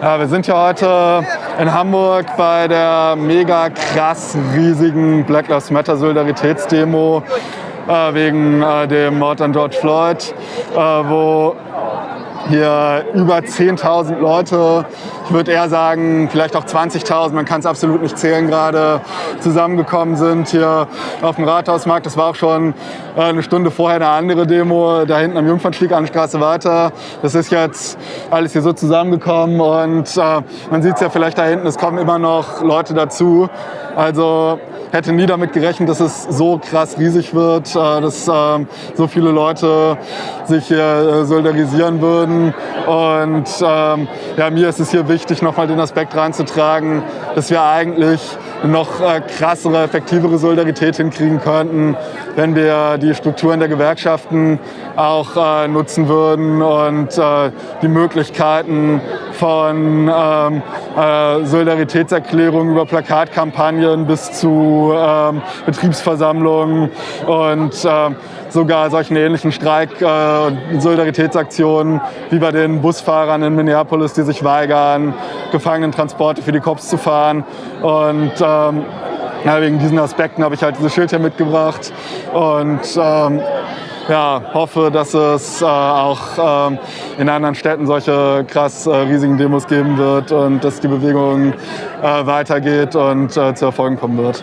Ja, wir sind hier heute in Hamburg bei der mega krass riesigen Black Lives Matter Solidaritätsdemo äh, wegen äh, dem Mord an George Floyd, äh, wo hier über 10.000 Leute, ich würde eher sagen vielleicht auch 20.000, man kann es absolut nicht zählen gerade, zusammengekommen sind hier auf dem Rathausmarkt. Das war auch schon äh, eine Stunde vorher eine andere Demo, da hinten am Jungfernstieg an der Straße weiter. Das ist jetzt alles hier so zusammengekommen und äh, man sieht es ja vielleicht da hinten, es kommen immer noch Leute dazu. Also hätte nie damit gerechnet, dass es so krass riesig wird, äh, dass ähm, so viele Leute sich hier äh, solidarisieren würden. Und ähm, ja, mir ist es hier wichtig, nochmal den Aspekt reinzutragen, dass wir eigentlich noch äh, krassere, effektivere Solidarität hinkriegen könnten, wenn wir die Strukturen der Gewerkschaften auch nutzen würden und die Möglichkeiten von ähm, äh, Solidaritätserklärungen über Plakatkampagnen bis zu ähm, Betriebsversammlungen und äh, sogar solchen ähnlichen Streik- und äh, Solidaritätsaktionen wie bei den Busfahrern in Minneapolis, die sich weigern, Gefangenentransporte für die Cops zu fahren. Und ähm, ja, wegen diesen Aspekten habe ich halt dieses Schild hier mitgebracht und ähm, ja, hoffe, dass es äh, auch ähm, in anderen Städten solche krass äh, riesigen Demos geben wird und dass die Bewegung äh, weitergeht und äh, zu Erfolgen kommen wird.